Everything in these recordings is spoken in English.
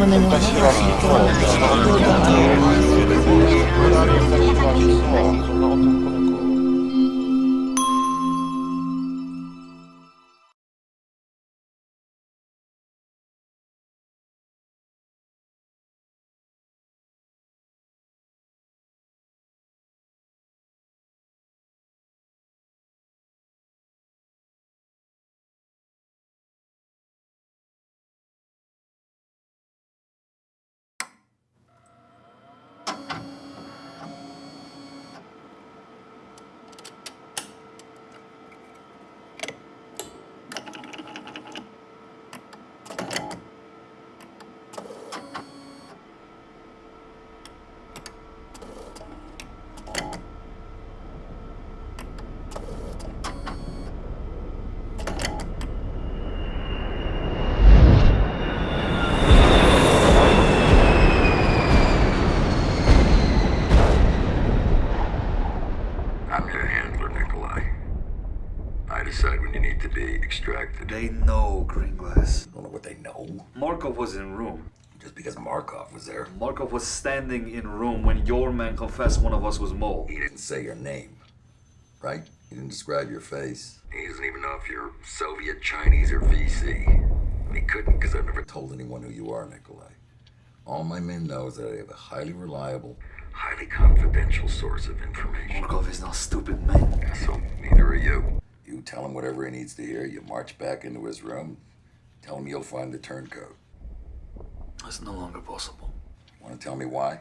when they want to go. Markov was there, Markov was standing in room when your man confessed one of us was Mole. he didn't say your name. Right? He didn't describe your face. He doesn't even know if you're Soviet, Chinese, or VC. And he couldn't because I've never told anyone who you are, Nikolai. All my men know is that I have a highly reliable, highly confidential source of information. Markov is not stupid, man. So neither are you. You tell him whatever he needs to hear. You march back into his room. Tell him you'll find the turncoat. That's no longer possible. Want to tell me why?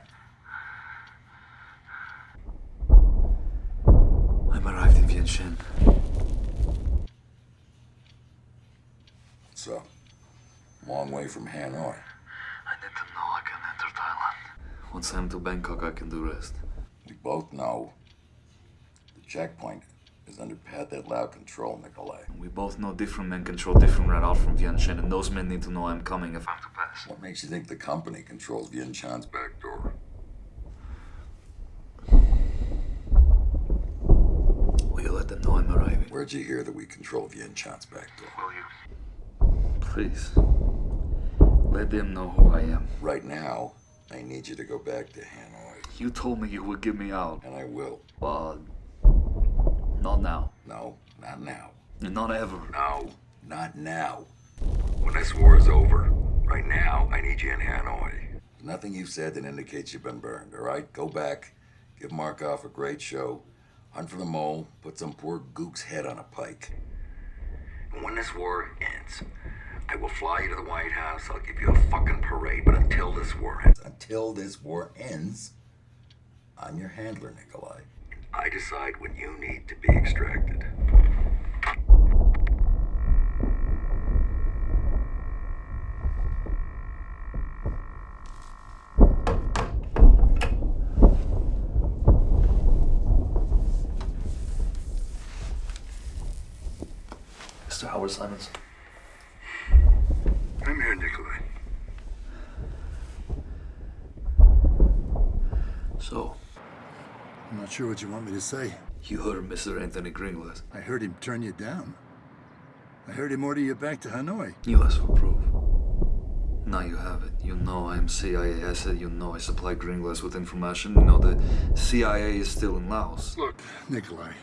I'm arrived in Vientiane. So, long way from Hanoi. I need to know I can enter Thailand. Once I'm to Bangkok, I can do rest. We both know the checkpoint is under Pathet Lao control, Nikolai. We both know different men control different route out from Vientiane, and those men need to know I'm coming if I'm to pass. What makes you think the company controls Vientiane's back door? Will you let them know I'm arriving? Where'd you hear that we control Vientiane's back door? Will you? Please. Let them know who I am. Right now, I need you to go back to Hanoi, You told me you would get me out, and I will. but not now. No, not now. And not ever. No, not now. When this war is over, right now, I need you in Hanoi. Nothing you've said that indicates you've been burned, all right? Go back, give Markov a great show, hunt for the mole, put some poor gook's head on a pike. And when this war ends, I will fly you to the White House, I'll give you a fucking parade, but until this war ends, until this war ends, I'm your handler, Nikolai. I decide when you need to be extracted. Mr. Howard Simons. I'm here, Nikolai. So, I'm not sure what you want me to say. you heard Mr. Anthony Greenglass. I heard him turn you down. I heard him order you back to Hanoi. You asked for proof. Now you have it. You know I'm CIA. I said you know I supply Greenglass with information. You know the CIA is still in Laos. Look, Nikolai.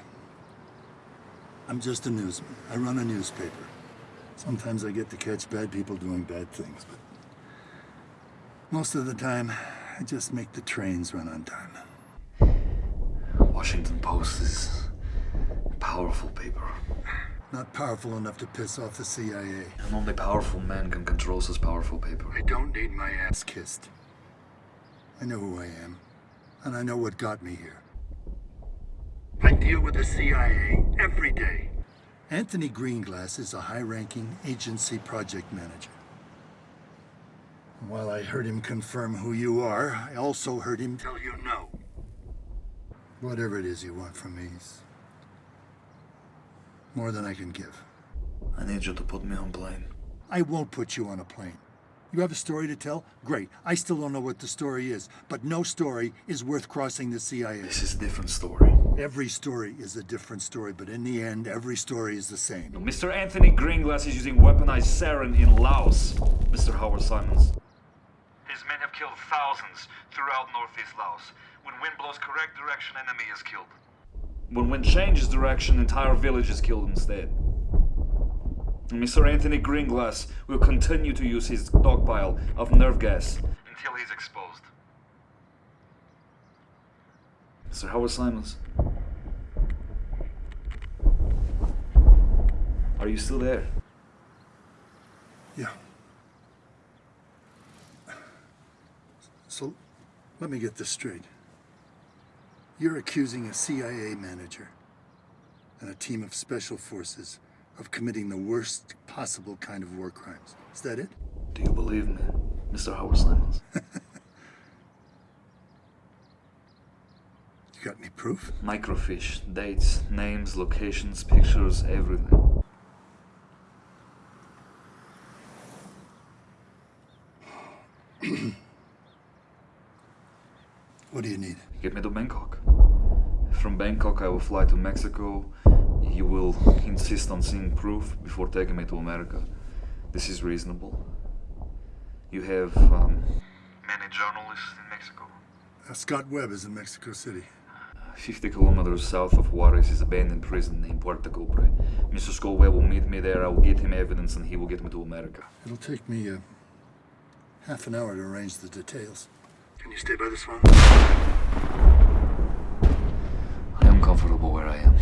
I'm just a newsman. I run a newspaper. Sometimes I get to catch bad people doing bad things, but most of the time, I just make the trains run on time. Washington Post is a powerful paper. Not powerful enough to piss off the CIA. And only powerful men can control such powerful paper. I don't need my ass kissed. I know who I am, and I know what got me here. I deal with the CIA every day. Anthony Greenglass is a high-ranking agency project manager. While I heard him confirm who you are, I also heard him tell you no. Whatever it is you want from me is more than I can give. I need you to put me on plane. I won't put you on a plane. You have a story to tell? Great. I still don't know what the story is, but no story is worth crossing the CIA. This is a different story. Every story is a different story, but in the end, every story is the same. Mr. Anthony Greenglass is using weaponized sarin in Laos. Mr. Howard Simons. Killed thousands throughout northeast Laos. When wind blows correct direction, enemy is killed. When wind changes direction, entire village is killed instead. Mr. Anthony Greenglass will continue to use his stockpile of nerve gas until he's exposed. Mr. Howard Simons. Are you still there? Yeah. So, let me get this straight. You're accusing a CIA manager and a team of special forces of committing the worst possible kind of war crimes. Is that it? Do you believe me, Mr. Howard Simons? You got any proof? Microfiche, dates, names, locations, pictures, everything. What do you need? Get me to Bangkok. From Bangkok, I will fly to Mexico. You will insist on seeing proof before taking me to America. This is reasonable. You have um, many journalists in Mexico. Uh, Scott Webb is in Mexico City. 50 kilometers south of Juarez is abandoned prison named Puerto Cobre. Mr. Scott Webb will meet me there. I will get him evidence and he will get me to America. It'll take me uh, half an hour to arrange the details. Can you stay by this one? I am comfortable where I am.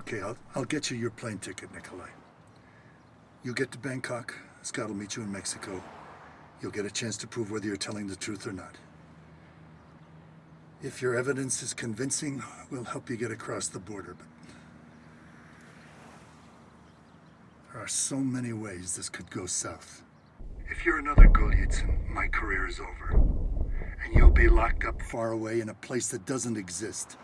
Okay, I'll, I'll get you your plane ticket, Nikolai. You'll get to Bangkok. Scott will meet you in Mexico. You'll get a chance to prove whether you're telling the truth or not. If your evidence is convincing, we'll help you get across the border, but there are so many ways this could go south. If you're another Golitsyn, my career is over. And you'll be locked up far away in a place that doesn't exist.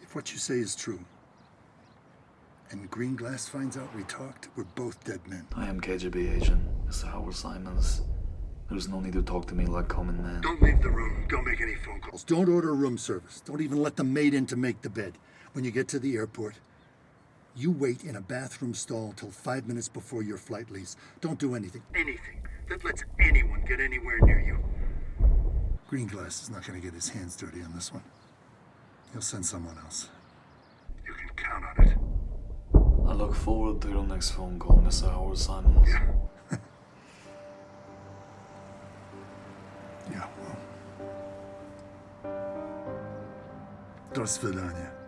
If what you say is true, and Greenglass finds out we talked, we're both dead men. I am KGB agent, Mr. Howard Simons. There's no need to talk to me like common man. Don't leave the room. Don't make any phone calls. Don't order room service. Don't even let the maid in to make the bed. When you get to the airport, you wait in a bathroom stall till five minutes before your flight leaves. Don't do anything. Anything that lets anyone get anywhere near you. Greenglass is not going to get his hands dirty on this one. He'll send someone else. You can count on it. I look forward to your next phone call, Mr. Howard Simons. Yeah. yeah, well. Do svidania.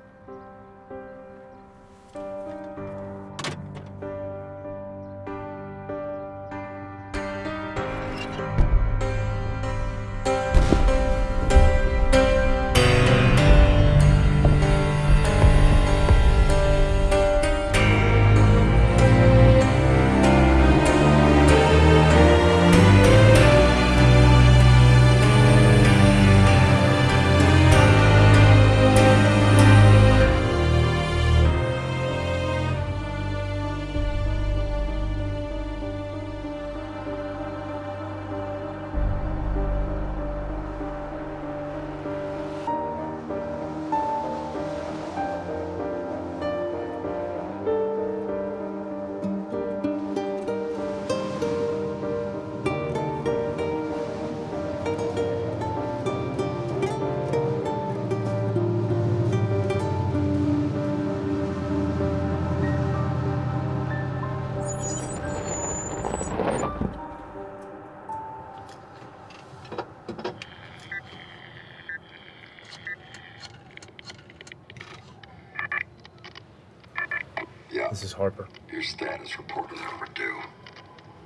Harper. your status report is overdue.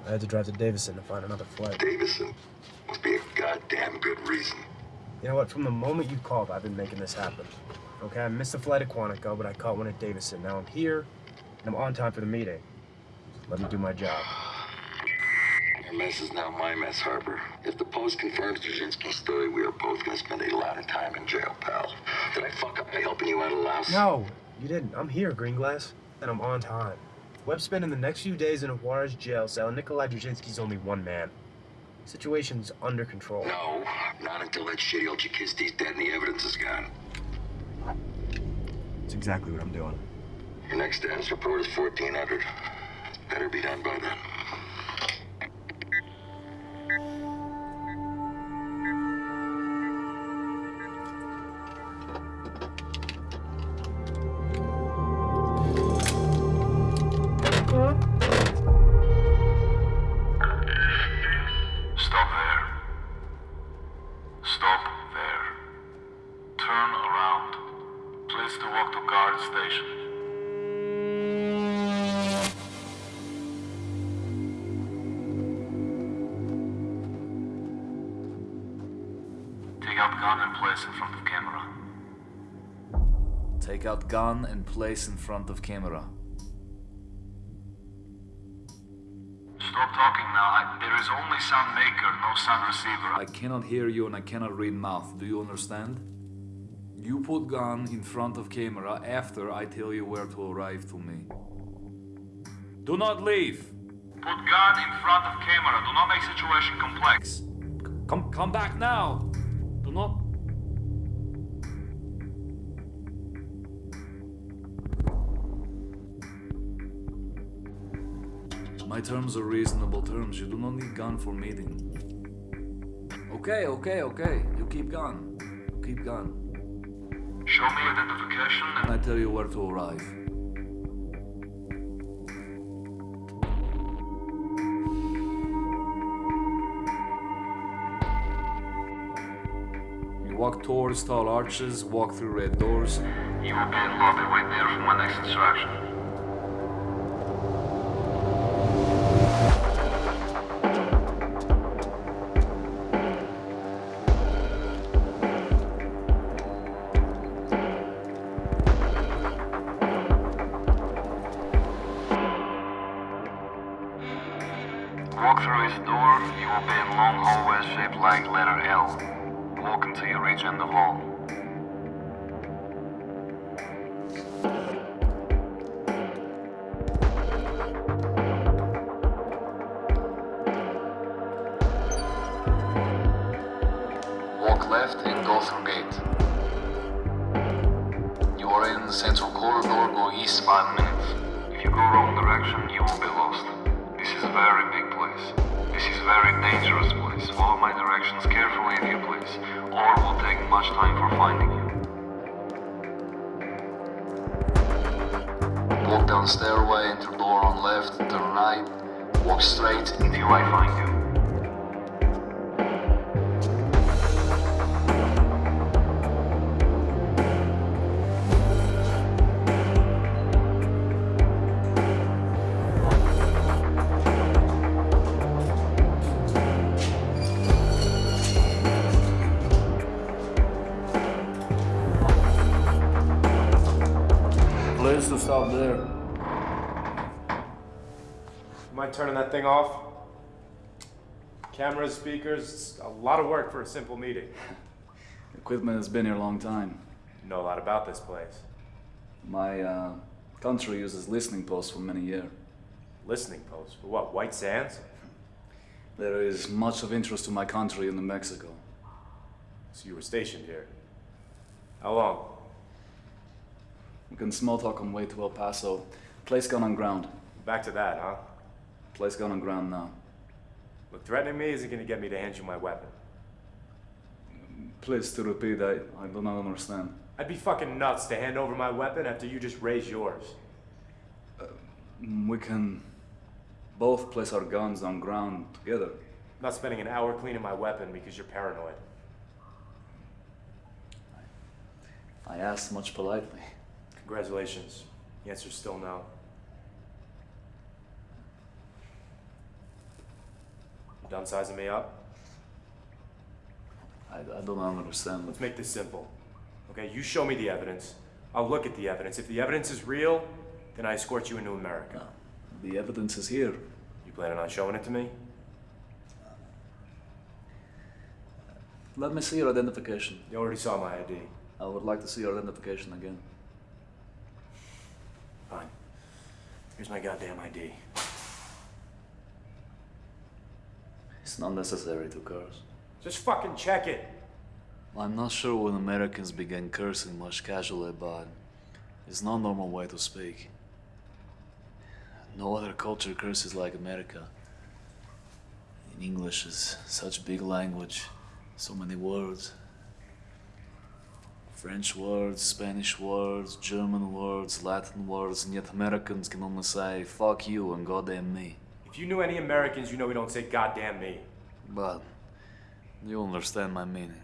I had to drive to Davison to find another flight. Davison must be a goddamn good reason. You know what? From the moment you called, I've been making this happen. Okay, I missed a flight at Quantico, but I caught one at Davison. Now I'm here, and I'm on time for the meeting. Let me do my job. Your mess is now my mess, Harper. If the Post confirms Dzerzhinsky's story, we are both gonna spend a lot of time in jail, pal. Did I fuck up by helping you out of Laos? No, you didn't. I'm here, Greenglass, and I'm on time. Webb's spending the next few days in a Juarez jail cell, and Nikolai Dzerzhinsky's only one man. Situation's under control. No, not until that shitty old Chakisty's dead and the evidence is gone. That's exactly what I'm doing. Your next status report is 1400. Better be done by then. Out gun and place in front of camera. Stop talking now. I, there is only sound maker, no sound receiver. I cannot hear you and I cannot read mouth. Do you understand? You put gun in front of camera after I tell you where to arrive to me. Do not leave. Put gun in front of camera. Do not make situation complex. Come come back now. Do not My terms are reasonable terms. You do not need gun for meeting. Okay, okay, okay. You keep gun. You keep gun. Show me identification And and I tell you where to arrive. You walk towards tall arches, walk through red doors. you will be in lobby. Wait there for my next instruction. Long hallways shaped like letter L. Walk until you reach end of hall. Straight until I find you. Please to stop there. Mind turning that thing off? Cameras, speakers, a lot of work for a simple meeting. Equipment has been here a long time. You know a lot about this place. My uh, country uses listening posts for many years. Listening posts? for what? White Sands? There is much of interest to my country in New Mexico. So you were stationed here. How long? We can small talk on way to El Paso. Place gun on ground. Back to that, huh? Place gun on ground now. Look, threatening me isn't gonna get me to hand you my weapon. Please to repeat, I, I do not understand. I'd be fucking nuts to hand over my weapon after you just raised yours. Um, we can both place our guns on ground together. I'm not spending an hour cleaning my weapon because you're paranoid. I asked much politely. Congratulations. The answer's still no. Done sizing me up? I, I do not understand. Let's make this simple. Okay, you show me the evidence. I'll look at the evidence. If the evidence is real, then I escort you into America. The evidence is here. You planning on showing it to me? Let me see your identification. You already saw my ID. I would like to see your identification again. Fine. Here's my goddamn ID. It's not necessary to curse. Just fucking check it. I'm not sure when Americans began cursing much casually, but it's not normal way to speak. No other culture curses like America. In English is such big language, so many words. French words, Spanish words, German words, Latin words, and yet Americans can only say fuck you and goddamn me. If you knew any Americans, you know we don't say goddamn me. But you understand my meaning.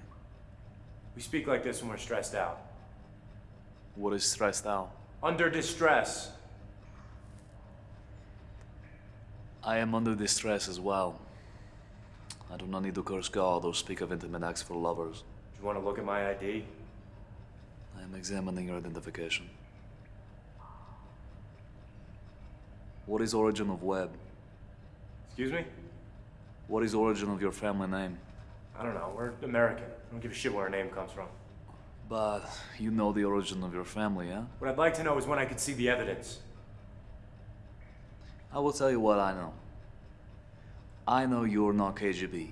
We speak like this when we're stressed out. What is stressed out? Under distress. I am under distress as well. I do not need to curse God or speak of intimate acts for lovers. Do You want to look at my ID? I am examining your identification. What is origin of Webb? Excuse me? What is the origin of your family name? I don't know. We're American. I don't give a shit where our name comes from. But you know the origin of your family, yeah? What I'd like to know is when I could see the evidence. I will tell you what I know. I know you're not KGB.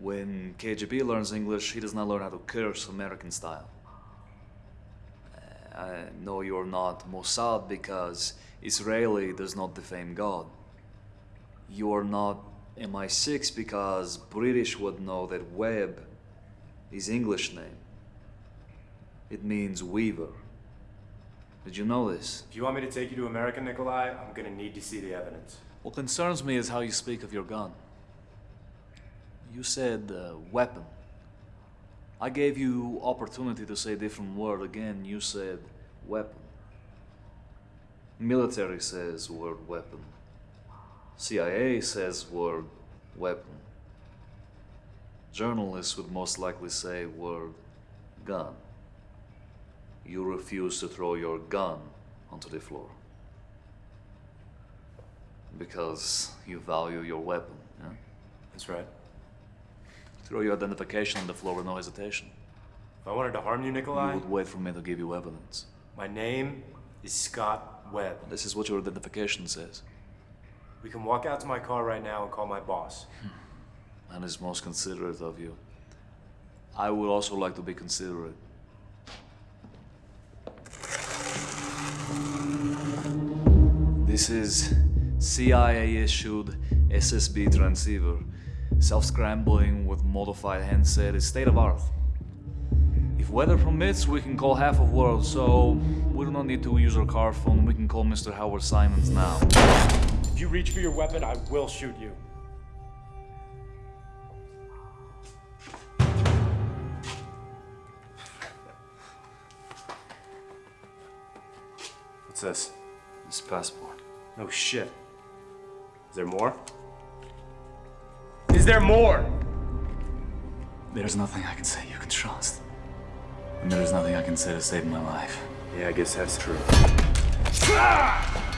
When KGB learns English, he does not learn how to curse American style. Uh, I know you're not Mossad because Israeli does not defame God. You're not MI6 because British would know that Webb is English name. It means weaver. Did you know this? If you want me to take you to America, Nikolai, I'm gonna need to see the evidence. What concerns me is how you speak of your gun. You said uh, weapon. I gave you opportunity to say a different word again. You said weapon. Military says word weapon. CIA says word weapon. Journalists would most likely say word gun. You refuse to throw your gun onto the floor because you value your weapon. Yeah? That's right. Throw your identification on the floor with no hesitation. If I wanted to harm you, Nikolai... You would wait for me to give you evidence. my name is Scott Webb. This is what your identification says. We can walk out to my car right now and call my boss. Hmm. And is most considerate of you. I would also like to be considerate. This is CIA issued SSB transceiver. Self scrambling with modified handset is state of art. If weather permits, we can call half of world, so we do not need to use our car phone. We can call Mr. Howard Simons now. If you reach for your weapon, I will shoot you. What's this? This passport. No shit. Is there more? Is there more? There's nothing I can say you can trust. And there is nothing I can say to save my life. Yeah, I guess that's true. You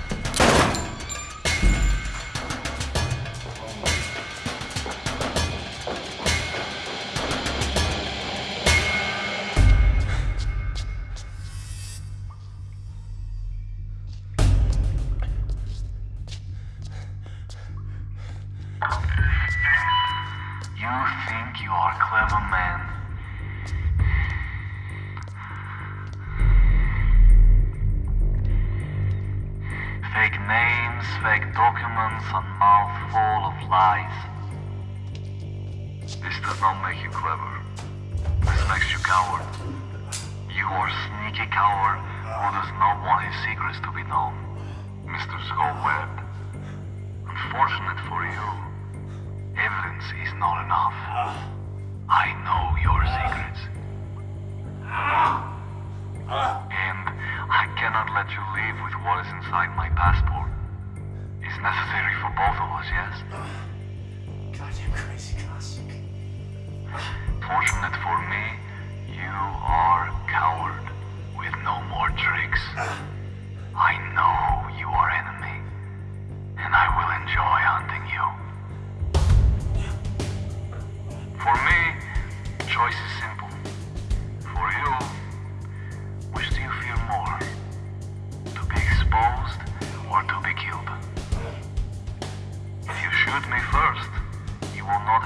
fake documents, and mouth full of lies. This does not make you clever. This makes you coward. You are sneaky coward who does not want his secrets to be known. Mr. Webb. Unfortunate for you, Evidence is not enough. I know your secrets. And I cannot let you leave with what is inside my passport. It's necessary for both of us, yes? Goddamn crazy classic. Fortunate for me, you are coward with no more tricks. I know you are enemy, and I will enjoy hunting you. For me, choice is simple.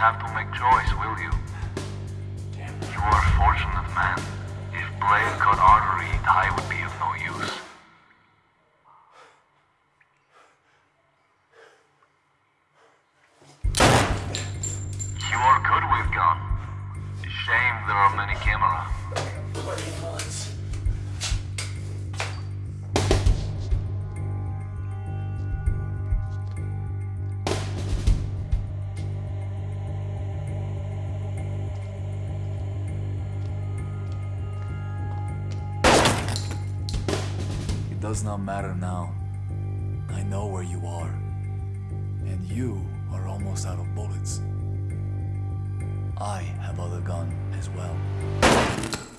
Have to make choice, does not matter now. I know where you are. And you are almost out of bullets. I have other gun as well.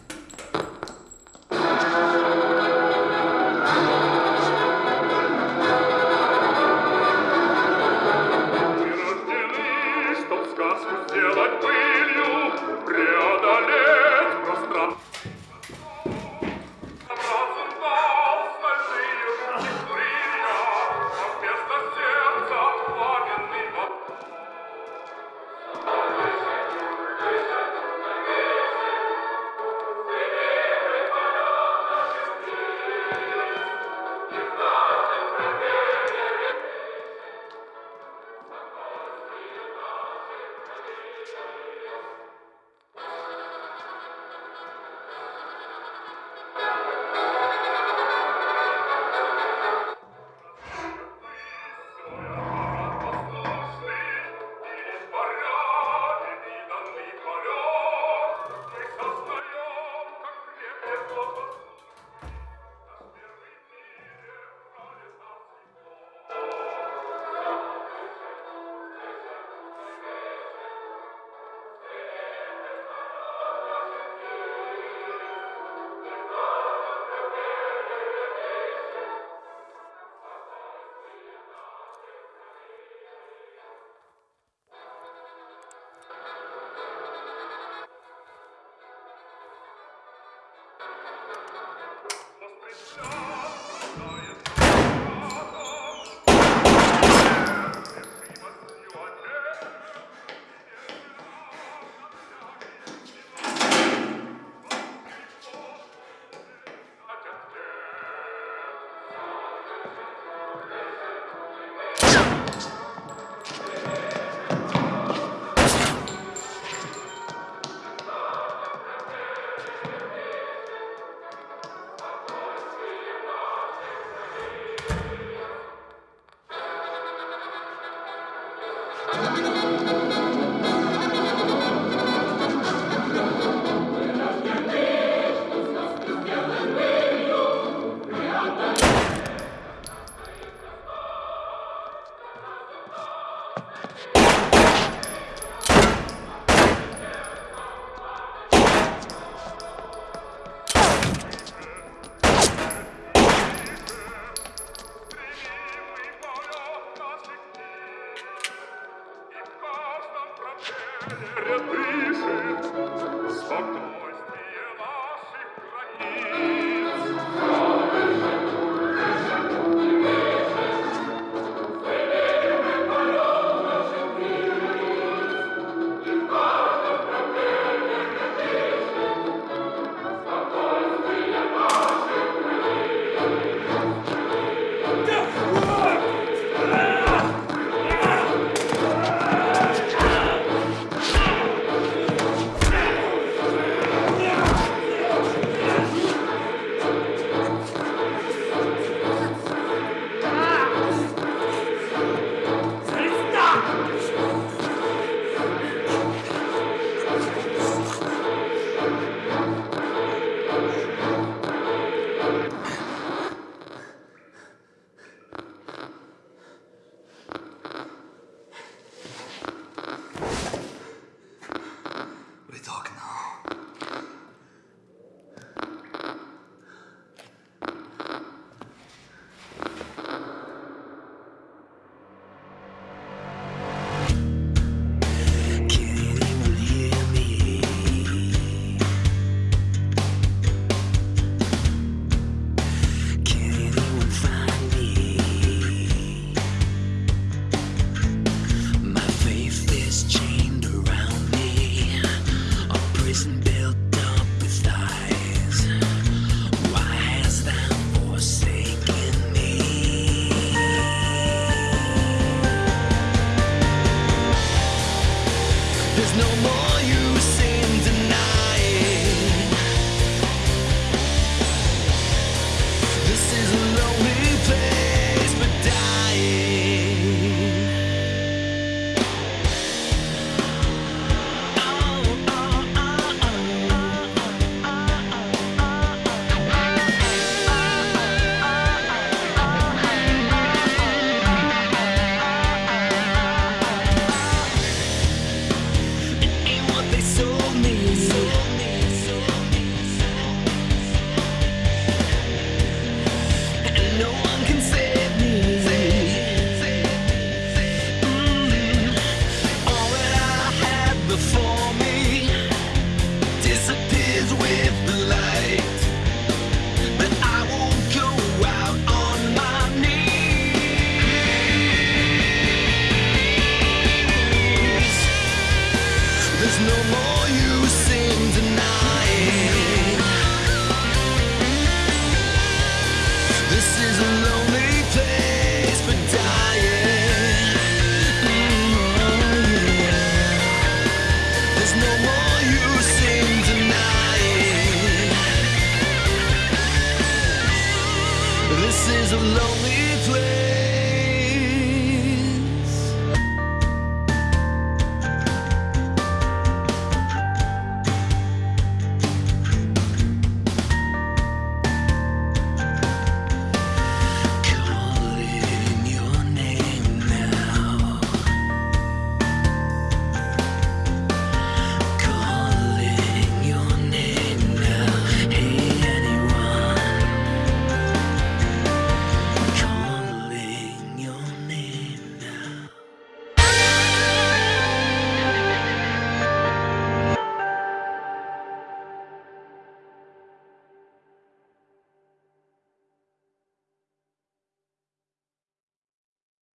faces of lonely